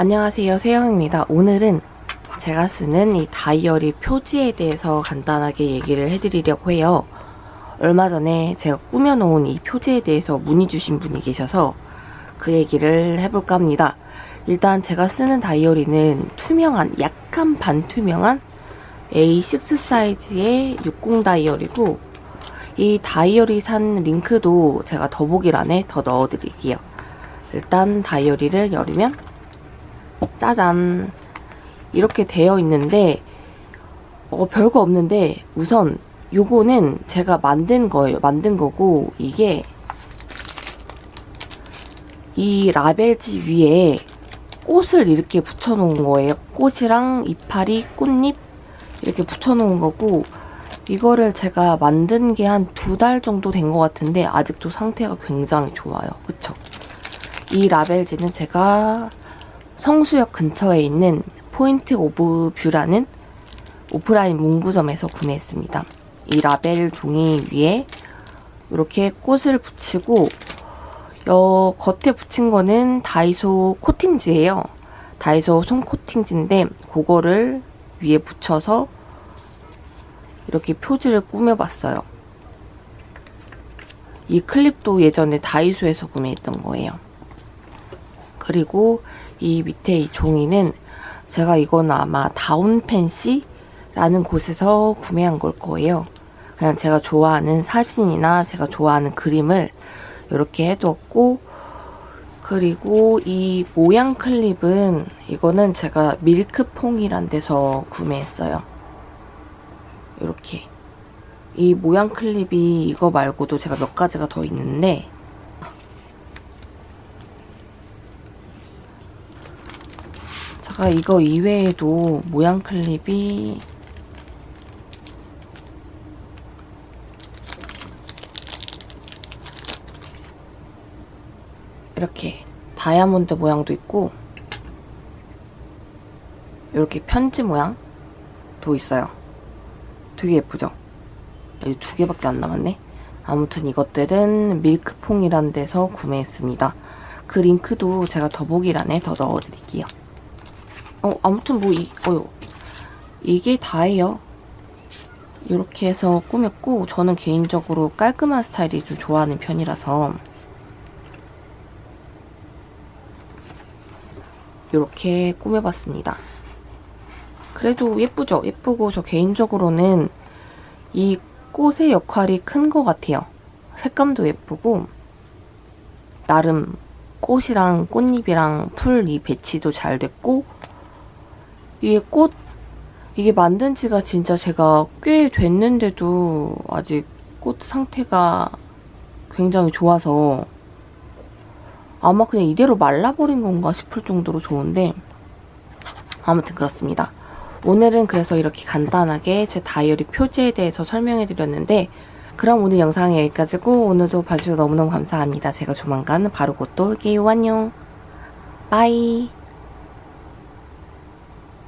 안녕하세요 세영입니다. 오늘은 제가 쓰는 이 다이어리 표지에 대해서 간단하게 얘기를 해드리려고 해요. 얼마 전에 제가 꾸며놓은 이 표지에 대해서 문의 주신 분이 계셔서 그 얘기를 해볼까 합니다. 일단 제가 쓰는 다이어리는 투명한 약간 반투명한 A6 사이즈의 60 다이어리고 이 다이어리 산 링크도 제가 더보기란에 더 넣어드릴게요. 일단 다이어리를 열으면 짜잔 이렇게 되어 있는데 어, 별거 없는데 우선 요거는 제가 만든 거예요. 만든 거고 이게 이 라벨지 위에 꽃을 이렇게 붙여놓은 거예요. 꽃이랑 이파리, 꽃잎 이렇게 붙여놓은 거고 이거를 제가 만든 게 한 두 달 정도 된 것 같은데 아직도 상태가 굉장히 좋아요. 그쵸? 이 라벨지는 제가 성수역 근처에 있는 Point of View라는 오프라인 문구점에서 구매했습니다. 이 라벨 종이 위에 이렇게 꽃을 붙이고 여 겉에 붙인 거는 다이소 코팅지예요. 다이소 손 코팅지인데 그거를 위에 붙여서 이렇게 표지를 꾸며봤어요. 이 클립도 예전에 다이소에서 구매했던 거예요. 그리고 이 밑에 이 종이는 제가 이건 아마 다운펜시라는 곳에서 구매한 걸 거예요. 그냥 제가 좋아하는 사진이나 제가 좋아하는 그림을 이렇게 해두었고 그리고 이 모양 클립은 이거는 제가 밀크퐁이란 데서 구매했어요. 이렇게 이 모양 클립이 이거 말고도 제가 몇 가지가 더 있는데 제가 이거 이외에도 모양 클립이 이렇게 다이아몬드 모양도 있고 이렇게 편지 모양도 있어요. 되게 예쁘죠? 여기 두 개밖에 안 남았네. 아무튼 이것들은 밀크퐁이란 데서 구매했습니다. 그 링크도 제가 더보기란에 더 넣어드릴게요. 어, 아무튼 뭐, 이, 어, 이게 다예요. 이렇게 해서 꾸몄고, 저는 개인적으로 깔끔한 스타일이 좀 좋아하는 편이라서, 이렇게 꾸며봤습니다. 그래도 예쁘죠? 예쁘고, 저 개인적으로는 이 꽃의 역할이 큰 것 같아요. 색감도 예쁘고, 나름 꽃이랑 꽃잎이랑 풀 이 배치도 잘 됐고, 이게 꽃 이게 만든 지가 진짜 제가 꽤 됐는데도 아직 꽃 상태가 굉장히 좋아서 아마 그냥 이대로 말라버린 건가 싶을 정도로 좋은데 아무튼 그렇습니다. 오늘은 그래서 이렇게 간단하게 제 다이어리 표지에 대해서 설명해드렸는데 그럼 오늘 영상은 여기까지고 오늘도 봐주셔서 너무너무 감사합니다. 제가 조만간 바로 곧 또 올게요. 안녕. Bye.